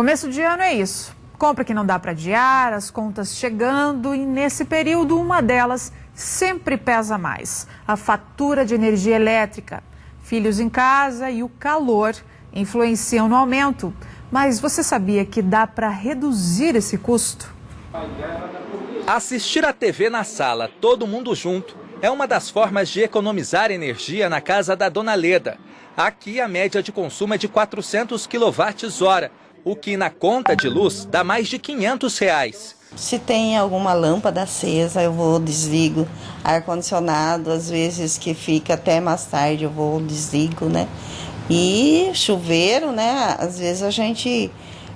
Começo de ano é isso. Compra que não dá para adiar, as contas chegando e nesse período uma delas sempre pesa mais: a fatura de energia elétrica. Filhos em casa e o calor influenciam no aumento. Mas você sabia que dá para reduzir esse custo? Assistir a TV na sala, todo mundo junto, é uma das formas de economizar energia na casa da Dona Leda. Aqui a média de consumo é de 400 kWh, o que na conta de luz dá mais de 500 reais. Se tem alguma lâmpada acesa, eu vou desligo. Ar-condicionado, às vezes que fica até mais tarde, eu vou desligo, né? E chuveiro, né? Às vezes a gente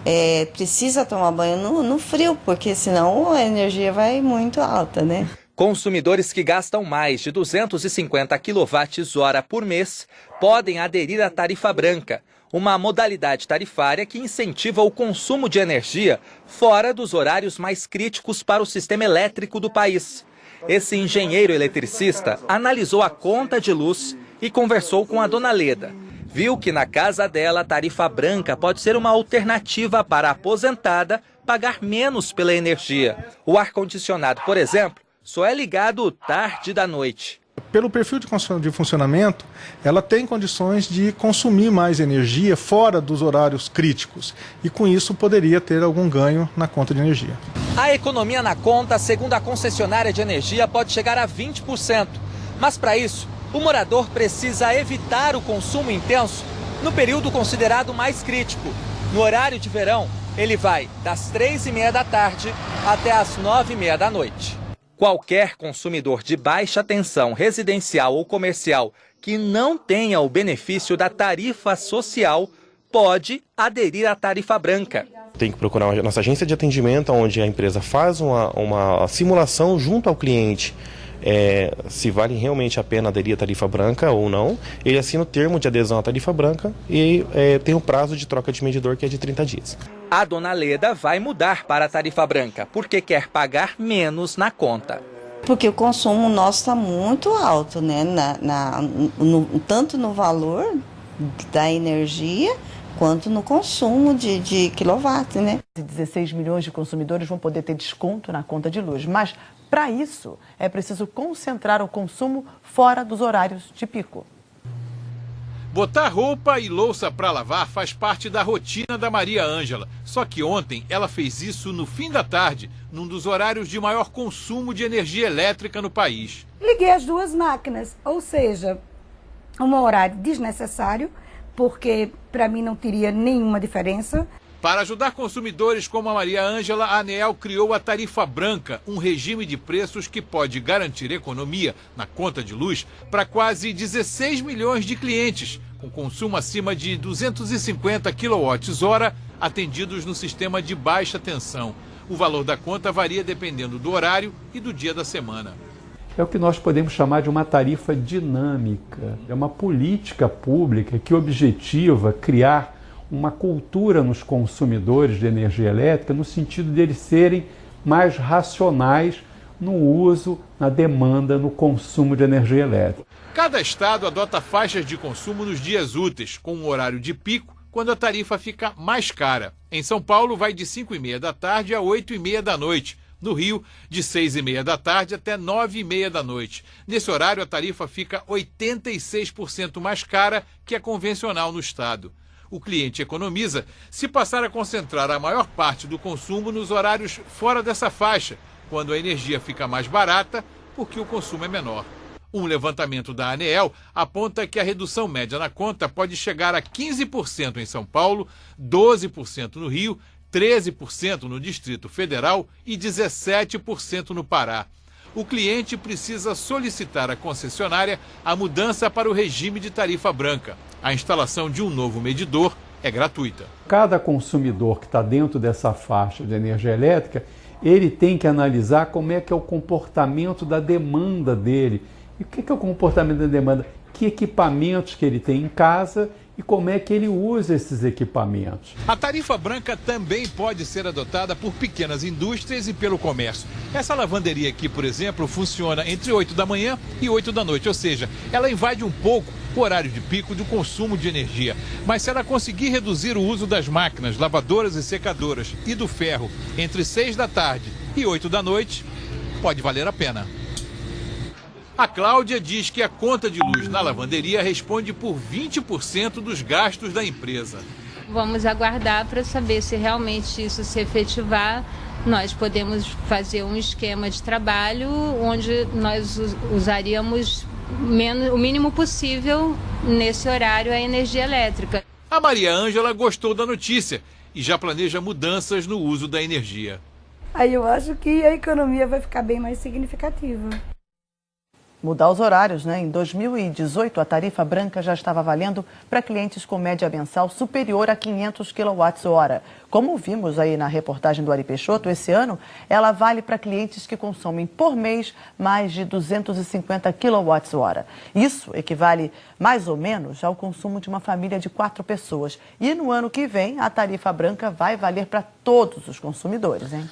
é, precisa tomar banho no, no frio, porque senão a energia vai muito alta, né? Consumidores que gastam mais de 250 kWh por mês podem aderir à tarifa branca, uma modalidade tarifária que incentiva o consumo de energia fora dos horários mais críticos para o sistema elétrico do país. Esse engenheiro eletricista analisou a conta de luz e conversou com a dona Leda. Viu que na casa dela a tarifa branca pode ser uma alternativa para a aposentada pagar menos pela energia. O ar-condicionado, por exemplo, só é ligado tarde da noite. Pelo perfil de funcionamento, ela tem condições de consumir mais energia fora dos horários críticos e com isso poderia ter algum ganho na conta de energia. A economia na conta, segundo a concessionária de energia, pode chegar a 20%. Mas para isso, o morador precisa evitar o consumo intenso no período considerado mais crítico. No horário de verão, ele vai das três e meia da tarde até as nove e meia da noite. Qualquer consumidor de baixa tensão residencial ou comercial que não tenha o benefício da tarifa social pode aderir à tarifa branca. Tem que procurar a nossa agência de atendimento, onde a empresa faz uma, uma simulação junto ao cliente é, se vale realmente a pena aderir à tarifa branca ou não. Ele assina o termo de adesão à tarifa branca e é, tem o prazo de troca de medidor que é de 30 dias. A dona Leda vai mudar para a tarifa branca porque quer pagar menos na conta. Porque o consumo nosso está muito alto, né? Na, na no, tanto no valor da energia quanto no consumo de, de quilowatt, né? 16 milhões de consumidores vão poder ter desconto na conta de luz, mas para isso é preciso concentrar o consumo fora dos horários de pico. Botar roupa e louça para lavar faz parte da rotina da Maria Ângela. Só que ontem ela fez isso no fim da tarde, num dos horários de maior consumo de energia elétrica no país. Liguei as duas máquinas, ou seja, um horário desnecessário, porque para mim não teria nenhuma diferença. Para ajudar consumidores como a Maria Ângela, a ANEEL criou a Tarifa Branca, um regime de preços que pode garantir economia na conta de luz para quase 16 milhões de clientes, com consumo acima de 250 kWh atendidos no sistema de baixa tensão. O valor da conta varia dependendo do horário e do dia da semana. É o que nós podemos chamar de uma tarifa dinâmica. É uma política pública que objetiva criar uma cultura nos consumidores de energia elétrica no sentido de eles serem mais racionais no uso, na demanda, no consumo de energia elétrica. Cada estado adota faixas de consumo nos dias úteis, com um horário de pico, quando a tarifa fica mais cara. Em São Paulo, vai de 5 e meia da tarde a 8 e meia da noite. No Rio, de 6 e meia da tarde até 9 e meia da noite. Nesse horário, a tarifa fica 86% mais cara que a convencional no estado o cliente economiza se passar a concentrar a maior parte do consumo nos horários fora dessa faixa, quando a energia fica mais barata porque o consumo é menor. Um levantamento da ANEEL aponta que a redução média na conta pode chegar a 15% em São Paulo, 12% no Rio, 13% no Distrito Federal e 17% no Pará o cliente precisa solicitar à concessionária a mudança para o regime de tarifa branca. A instalação de um novo medidor é gratuita. Cada consumidor que está dentro dessa faixa de energia elétrica, ele tem que analisar como é que é o comportamento da demanda dele. E o que é o comportamento da demanda? Que equipamentos que ele tem em casa e como é que ele usa esses equipamentos. A tarifa branca também pode ser adotada por pequenas indústrias e pelo comércio. Essa lavanderia aqui, por exemplo, funciona entre 8 da manhã e 8 da noite, ou seja, ela invade um pouco o horário de pico do consumo de energia. Mas se ela conseguir reduzir o uso das máquinas, lavadoras e secadoras e do ferro entre 6 da tarde e 8 da noite, pode valer a pena. A Cláudia diz que a conta de luz na lavanderia responde por 20% dos gastos da empresa. Vamos aguardar para saber se realmente isso se efetivar. Nós podemos fazer um esquema de trabalho onde nós usaríamos o mínimo possível nesse horário a energia elétrica. A Maria Ângela gostou da notícia e já planeja mudanças no uso da energia. Aí eu acho que a economia vai ficar bem mais significativa mudar os horários, né? Em 2018, a tarifa branca já estava valendo para clientes com média mensal superior a 500 kWh. Como vimos aí na reportagem do Ari Peixoto, esse ano ela vale para clientes que consomem por mês mais de 250 kWh. Isso equivale mais ou menos ao consumo de uma família de quatro pessoas. E no ano que vem, a tarifa branca vai valer para todos os consumidores, hein?